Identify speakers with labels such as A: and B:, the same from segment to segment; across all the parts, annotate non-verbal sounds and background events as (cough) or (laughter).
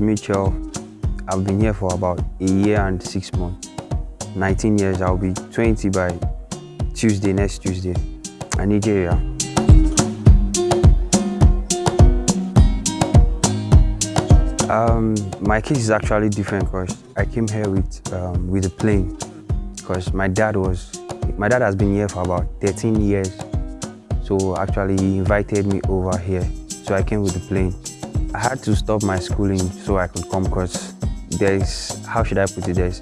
A: Mitchell. I've been here for about a year and six months. 19 years, I'll be 20 by Tuesday, next Tuesday, in Nigeria. Um, my case is actually different because I came here with um, with a plane because my dad was my dad has been here for about 13 years so actually he invited me over here so I came with the plane I had to stop my schooling so I could come because there's how should I put it there's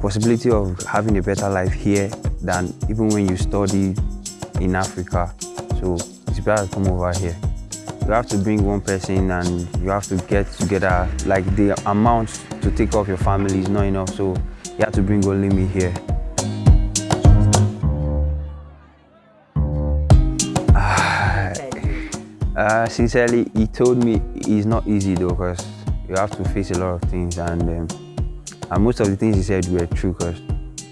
A: possibility of having a better life here than even when you study in Africa. So it's better to come over here. You have to bring one person and you have to get together. Like the amount to take off your family is not enough. So you have to bring only me here uh, sincerely he told me it's not easy though because you have to face a lot of things and, um, and most of the things he said were true because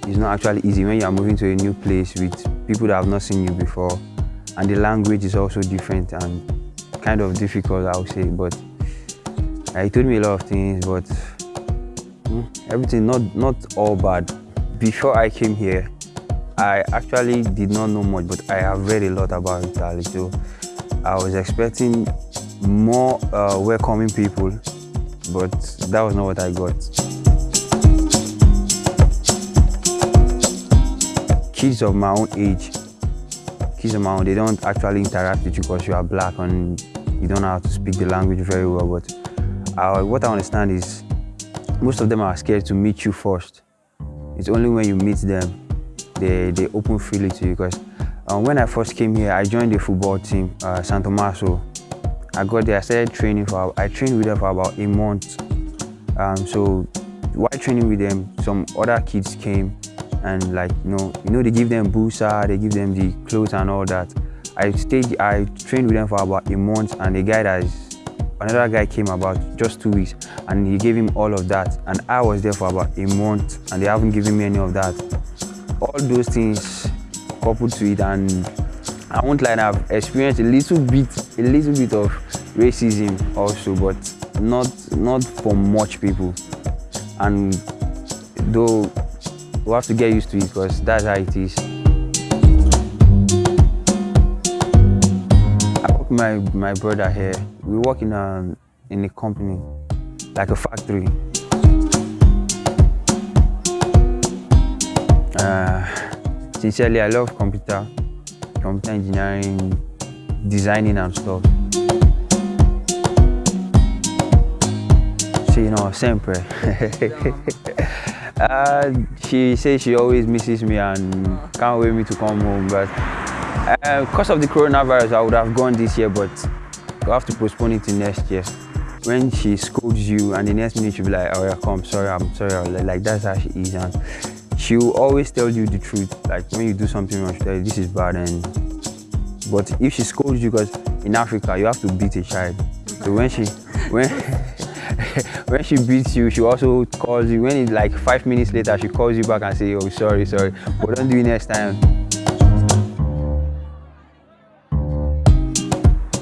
A: it's not actually easy when you are moving to a new place with people that have not seen you before and the language is also different and kind of difficult, I would say, but uh, he told me a lot of things, but mm, everything not not all bad. Before I came here, I actually did not know much, but I have read a lot about Italy, so I was expecting more uh, welcoming people, but that was not what I got. Kids of my own age kids of my own, they don't actually interact with you because you are black and you don't know how to speak the language very well. But what I understand is most of them are scared to meet you first. It's only when you meet them, they, they open freely to you. Because uh, when I first came here, I joined the football team, uh, San Tomaso. I got there, I started training for, I trained with them for about a month. Um, so while training with them, some other kids came and like you know you know they give them busa they give them the clothes and all that i stayed i trained with them for about a month and the guy that is another guy came about just two weeks and he gave him all of that and i was there for about a month and they haven't given me any of that all those things coupled to it and i won't lie i've experienced a little bit a little bit of racism also but not not for much people and though we have to get used to it because that's how it is. I work my, my brother here. We work in a, in a company, like a factory. Uh, sincerely, I love computer, computer engineering, designing and stuff. So, you know, sempre. Uh, she says she always misses me and can't wait me to come home. But uh, because of the coronavirus, I would have gone this year, but we have to postpone it to next year. When she scolds you and the next minute she'll be like, oh yeah, come, sorry, I'm sorry. Like that's how she is. And she will always tell you the truth. Like when you do something wrong, she'll tell you this is bad. And But if she scolds you, because in Africa, you have to beat a child. So when she, when, (laughs) when she beats you, she also calls you. When it's like five minutes later, she calls you back and say, "Oh, sorry, sorry, but don't do it next time."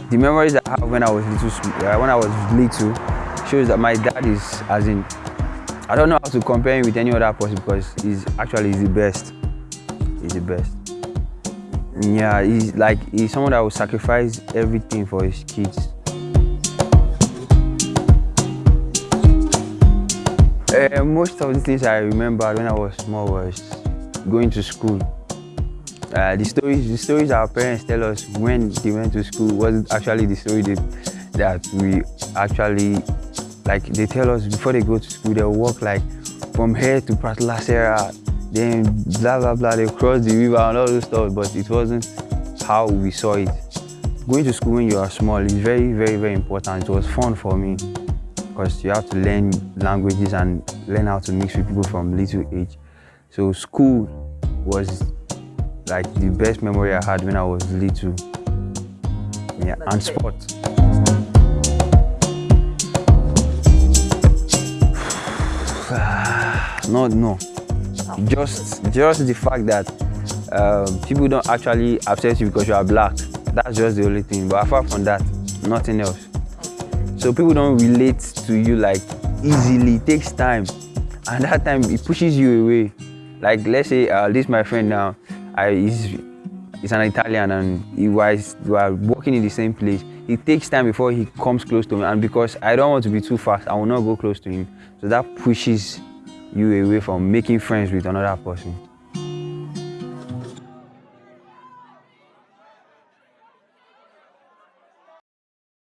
A: The memories I have when I was little, uh, when I was little, shows that my dad is, as in, I don't know how to compare him with any other person because he's actually he's the best. He's the best. Yeah, he's like he's someone that will sacrifice everything for his kids. Uh, most of the things I remember when I was small was going to school. Uh, the stories, the stories our parents tell us when they went to school wasn't actually the story that, that we actually like. They tell us before they go to school, they'll walk like from here to Pratlasera, then blah blah blah. They cross the river and all those stuff, but it wasn't how we saw it. Going to school when you are small is very, very, very important. It was fun for me because you have to learn languages and learn how to mix with people from little age. So school was like the best memory I had when I was little. Yeah, and sport. No, no. Just, just the fact that um, people don't actually accept you because you are black. That's just the only thing. But apart from that, nothing else. So people don't relate to you like easily. It takes time, and that time it pushes you away. Like let's say uh, this my friend now, I he's, he's an Italian and he was we are working in the same place. It takes time before he comes close to me, and because I don't want to be too fast, I will not go close to him. So that pushes you away from making friends with another person.